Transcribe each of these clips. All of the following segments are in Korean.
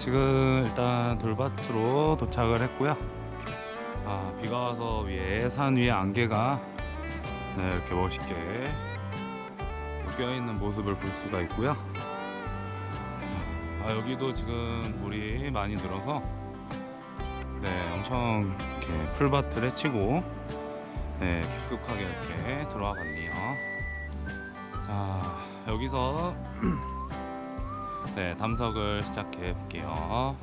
지금 일단 돌밭으로 도착을 했고요. 아, 비가 와서 위에 산 위에 안개가 네, 이렇게 멋있게 껴있는 모습을 볼 수가 있고요. 아, 여기도 지금 물이 많이 늘어서 네, 엄청 이렇게 풀밭을 헤치고 네, 깊숙하게 이렇게 들어와 봤네요. 자, 여기서 네, 담석을 시작해 볼게요.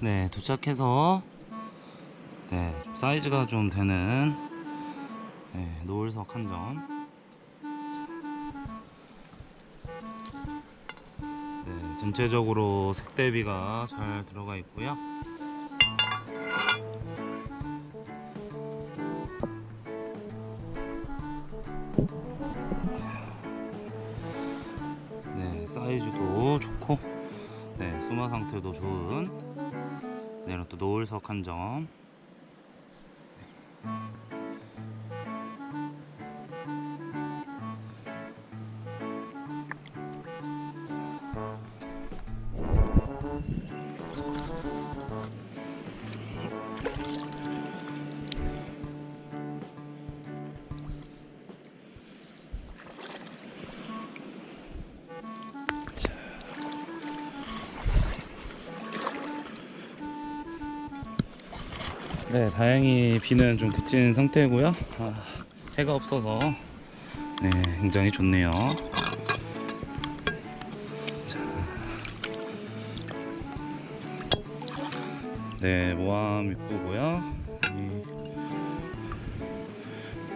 네, 도착해서 네, 좀 사이즈가 좀 되는 네, 노을석 한 점. 네, 전체적으로 색 대비가 잘 들어가 있고요. 사이즈도 좋고, 네, 수마 상태도 좋은, 네, 이런 또 노을석 한 점. 네, 다행히 비는 좀 그친 상태고요. 아, 해가 없어서 네, 굉장히 좋네요. 자. 네, 모함 이쁘고요. 이,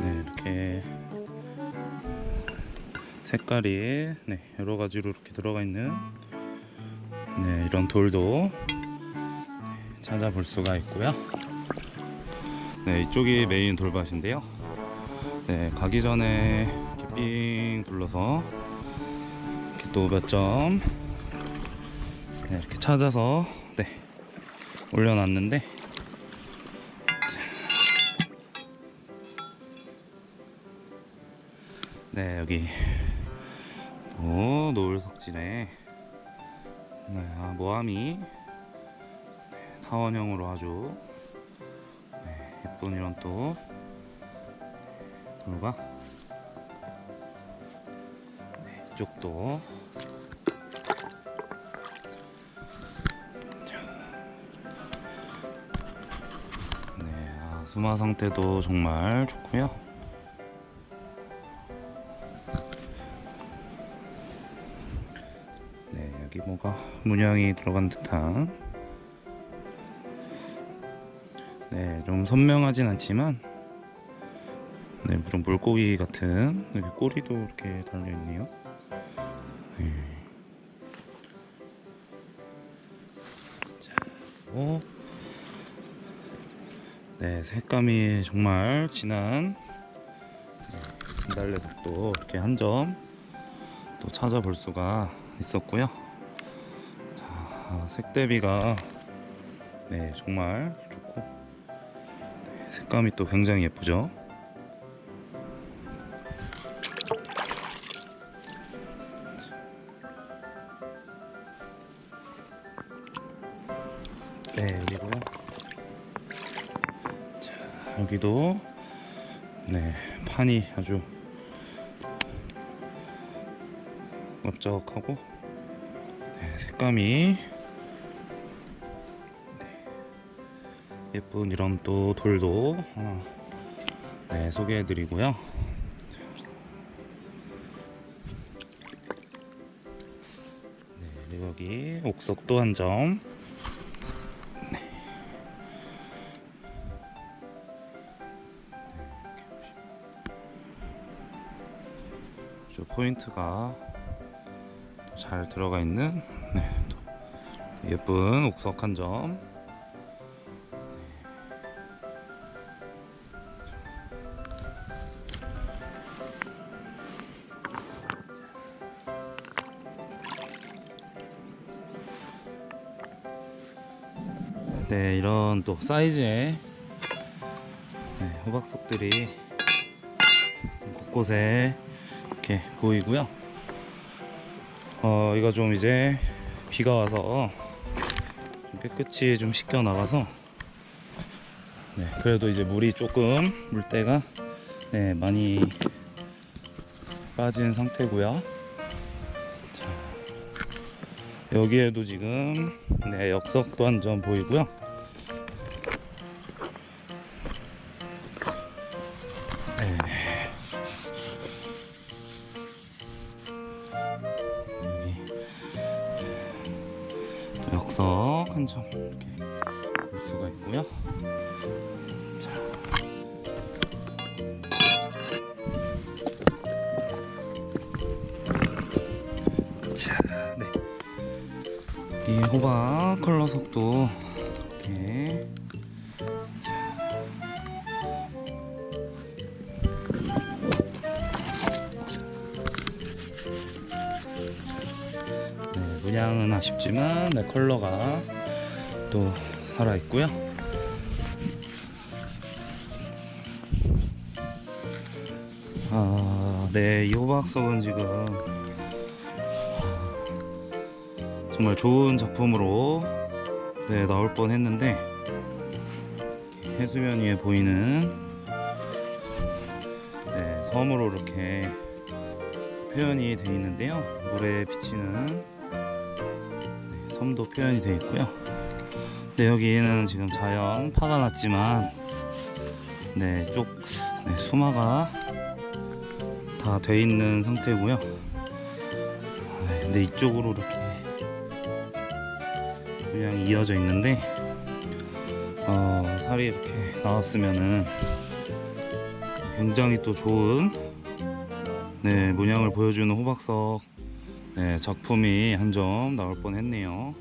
네, 이렇게 색깔이 네, 여러 가지로 이렇게 들어가 있는 네, 이런 돌도 네, 찾아볼 수가 있고요. 네, 이쪽이 메인 돌밭인데요. 네, 가기 전에 이렇게 삥 둘러서 이렇게 또 몇 점 네, 이렇게 찾아서 네, 올려놨는데 자. 네, 여기 또 노을 석진에 네, 아, 모함이 네, 타원형으로 아주 예쁜 이런 또 돌과 네, 이쪽도. 네, 아, 수마 상태도 정말 좋고요. 네, 여기 뭐가 문양이 들어간 듯한 네, 좀 선명하진 않지만 네, 무슨 물고기 같은 이렇게 꼬리도 이렇게 달려 있네요. 네. 자, 그리고 네, 색감이 정말 진한 네, 진달래색도 이렇게 한 점 또 찾아볼 수가 있었고요. 자, 색 대비가 네, 정말 좋고 색감이 또 굉장히 예쁘죠? 네 여기도 자, 여기도 네 판이 아주 넓적하고 네, 색감이 예쁜 이런 또 돌도 하나 네, 소개해 드리고요 네, 그리고 여기 옥석도 한 점 네. 저 포인트가 또잘 들어가 있는 네, 또 예쁜 옥석 한 점. 네, 이런 또 사이즈의 네, 호박석들이 곳곳에 이렇게 보이고요. 어, 이거 좀 이제 비가 와서 좀 깨끗이 좀 씻겨 나가서 네, 그래도 이제 물이 조금 물때가 네, 많이 빠진 상태고요. 자, 여기에도 지금 네, 역석도 한 점 보이고요. 네. 역석 한 점 이렇게 볼 수가 있고요. 자. 자, 네. 이 호박 컬러 속도 이렇게 네, 문양은 아쉽지만 네, 컬러가 또 살아 있고요. 아, 네, 이 호박석은 지금 정말 좋은 작품으로 네, 나올 뻔 했는데 해수면 위에 보이는 네, 섬으로 이렇게 표현이 되어 있는데요. 물에 비치는 네, 섬도 표현이 되어 있고요. 네, 여기는 지금 자연 파가 났지만 네, 쪽 네, 수마가 다 돼 있는 상태고요. 아, 근데 이쪽으로 이렇게 그냥 이어져 있는데 어, 살이 이렇게 나왔으면은 굉장히 또 좋은 네, 문양을 보여주는 호박석 네, 작품이 한 점 나올 뻔했네요.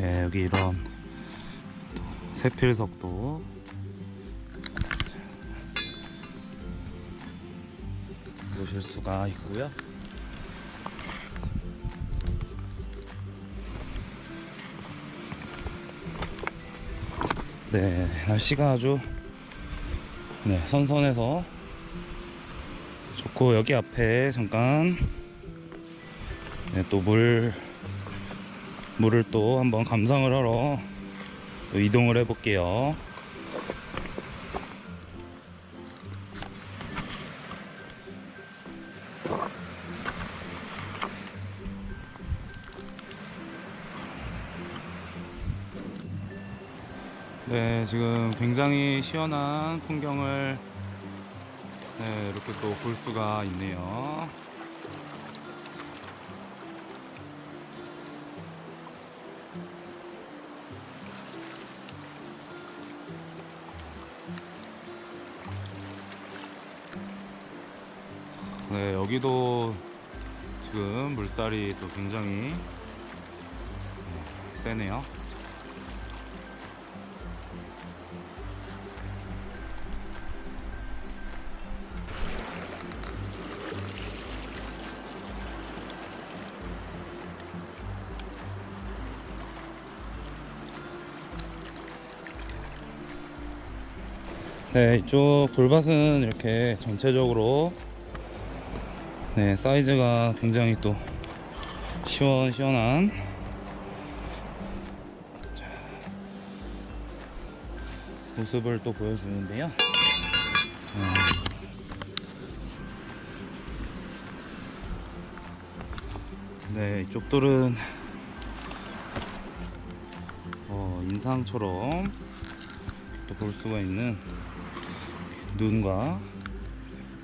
네, 여기 이런 또 세필석도 보실 수가 있고요. 네, 날씨가 아주 네, 선선해서 좋고 여기 앞에 잠깐 네, 또물 물을 또 한번 감상을 하러 또 이동을 해 볼게요. 네, 지금 굉장히 시원한 풍경을 네, 이렇게 또 볼 수가 있네요. 네, 여기도 지금 물살이 또 굉장히 네, 세네요. 네, 이쪽 돌밭은 이렇게 전체적으로 네, 사이즈가 굉장히 또 시원시원한 자, 모습을 또 보여주는데요. 음. 네, 이쪽들은 어, 인상처럼 또 볼 수가 있는 눈과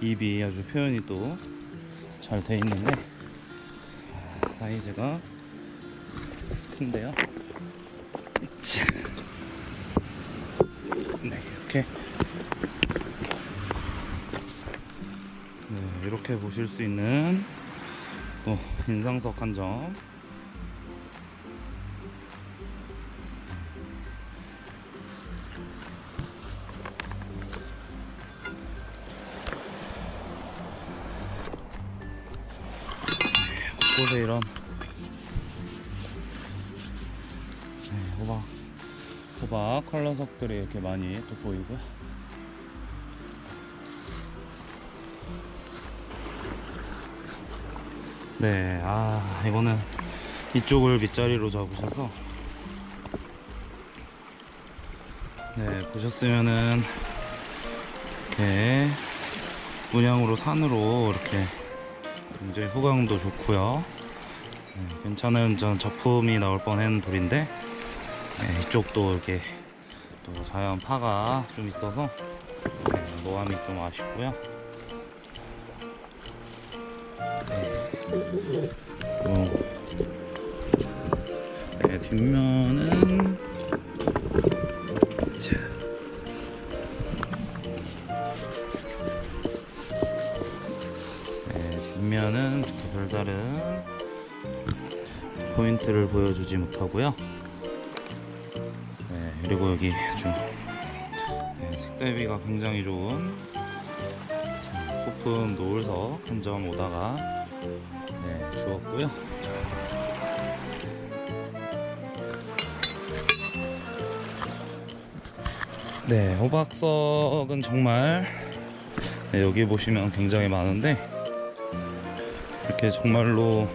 입이 아주 표현이 또 잘 돼 있는데 아, 사이즈가 큰데요. 자. 네, 이렇게 네, 이렇게 보실 수 있는 또 인상석 한 점. 컬러석들이 이렇게 많이 또 보이고요. 네, 아 이거는 이쪽을 밑자리로 잡으셔서 네 보셨으면은 이렇게 문양으로 산으로 이렇게 굉장히 후광도 좋고요. 네, 괜찮은 전 작품이 나올 뻔한 돌인데 네, 이쪽도 이렇게 또 자연 파가 좀 있어서 네, 노함이 좀 아쉽고요. 네. 어, 네, 뒷면은 자. 네, 뒷면은 별다른 포인트를 보여주지 못하고요. 네, 그리고 여기 좀 네, 색대비가 굉장히 좋은 자, 소품 노을석 한점 오다가 네, 주었고요. 네, 호박석은 정말 네, 여기 보시면 굉장히 많은데 이렇게 정말로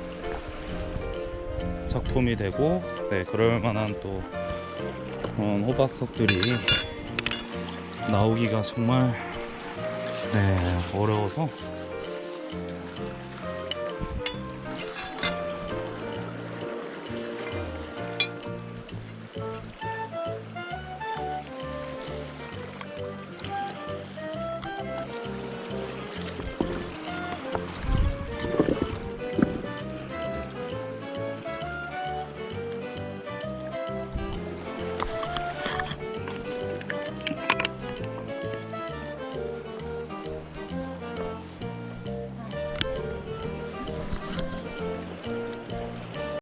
작품이 되고 네, 그럴 만한 또 그런 호박석들이 나오기가 정말 네, 어려워서